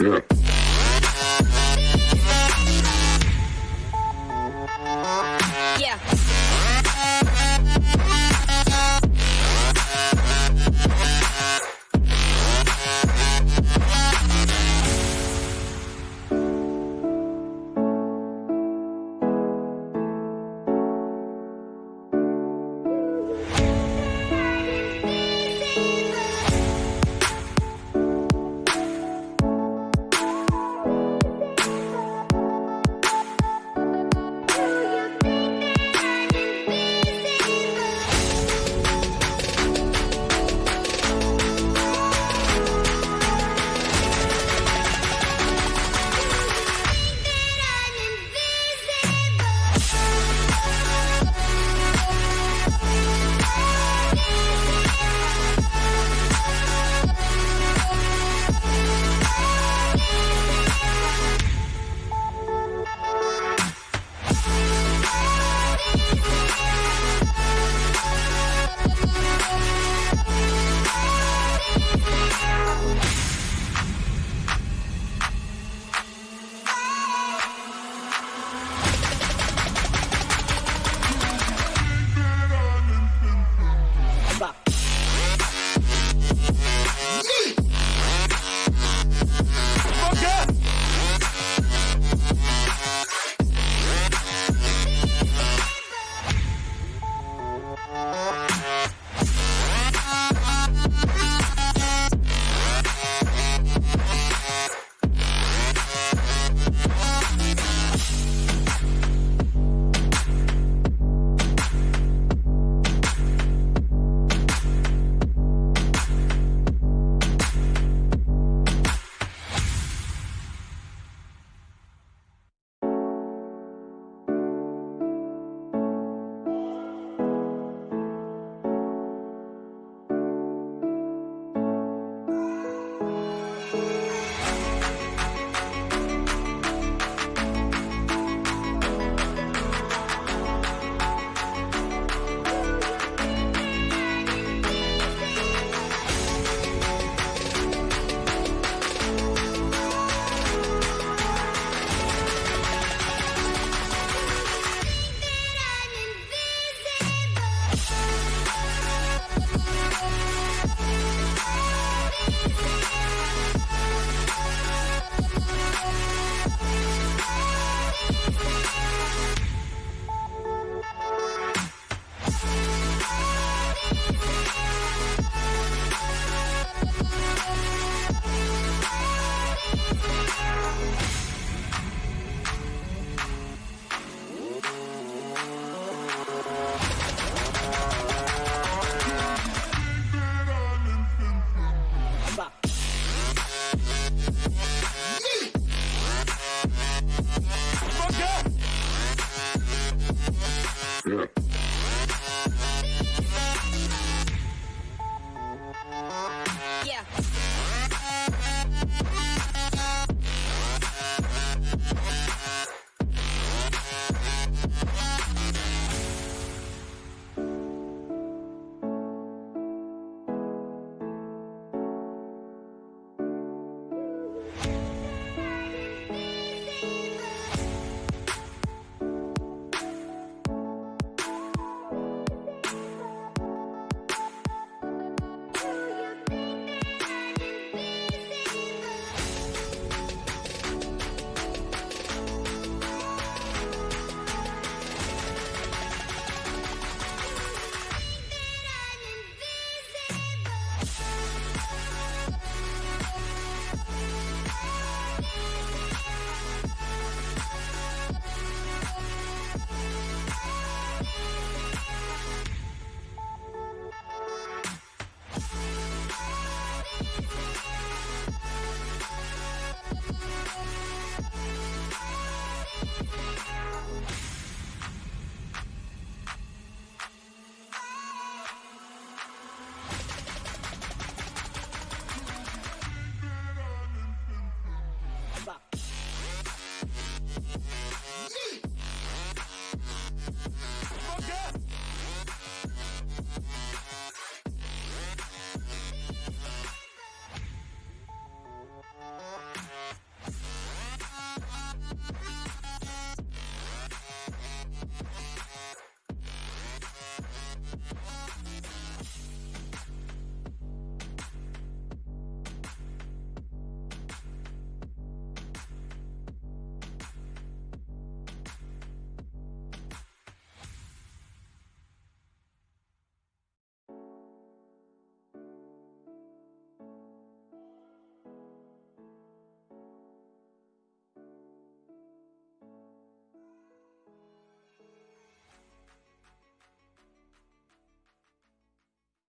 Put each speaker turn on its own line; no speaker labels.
Yeah.